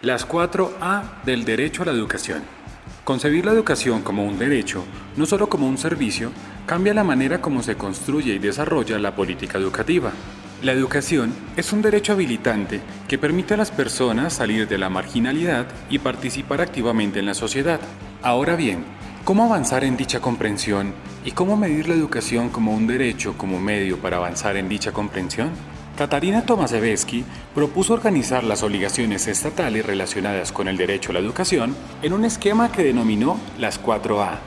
Las 4 A del derecho a la educación. Concebir la educación como un derecho, no solo como un servicio, cambia la manera como se construye y desarrolla la política educativa. La educación es un derecho habilitante que permite a las personas salir de la marginalidad y participar activamente en la sociedad. Ahora bien, ¿cómo avanzar en dicha comprensión y cómo medir la educación como un derecho como medio para avanzar en dicha comprensión? Katarina Tomaszewski propuso organizar las obligaciones estatales relacionadas con el derecho a la educación en un esquema que denominó las 4A,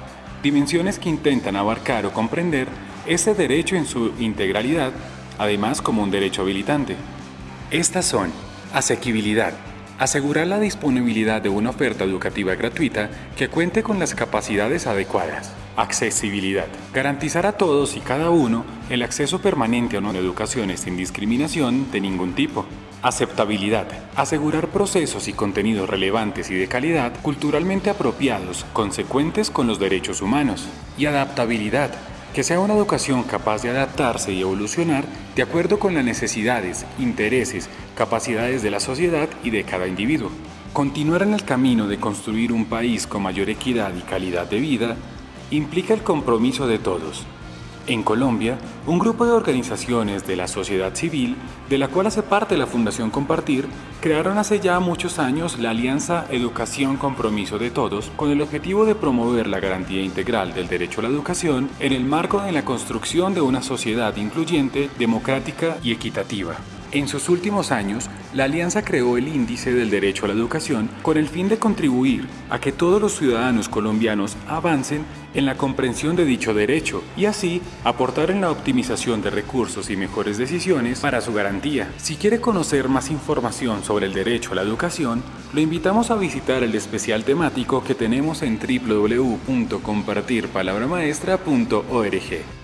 dimensiones que intentan abarcar o comprender ese derecho en su integralidad, además como un derecho habilitante. Estas son asequibilidad, asegurar la disponibilidad de una oferta educativa gratuita que cuente con las capacidades adecuadas. Accesibilidad. Garantizar a todos y cada uno el acceso permanente a una educación sin discriminación de ningún tipo. Aceptabilidad. Asegurar procesos y contenidos relevantes y de calidad culturalmente apropiados, consecuentes con los derechos humanos. Y adaptabilidad. Que sea una educación capaz de adaptarse y evolucionar de acuerdo con las necesidades, intereses, capacidades de la sociedad y de cada individuo. Continuar en el camino de construir un país con mayor equidad y calidad de vida implica el compromiso de todos. En Colombia, un grupo de organizaciones de la sociedad civil, de la cual hace parte la Fundación Compartir, crearon hace ya muchos años la Alianza Educación Compromiso de Todos con el objetivo de promover la garantía integral del derecho a la educación en el marco de la construcción de una sociedad incluyente, democrática y equitativa. En sus últimos años, la Alianza creó el Índice del Derecho a la Educación con el fin de contribuir a que todos los ciudadanos colombianos avancen en la comprensión de dicho derecho y así aportar en la optimización de recursos y mejores decisiones para su garantía. Si quiere conocer más información sobre el derecho a la educación, lo invitamos a visitar el especial temático que tenemos en www.compartirpalabramaestra.org.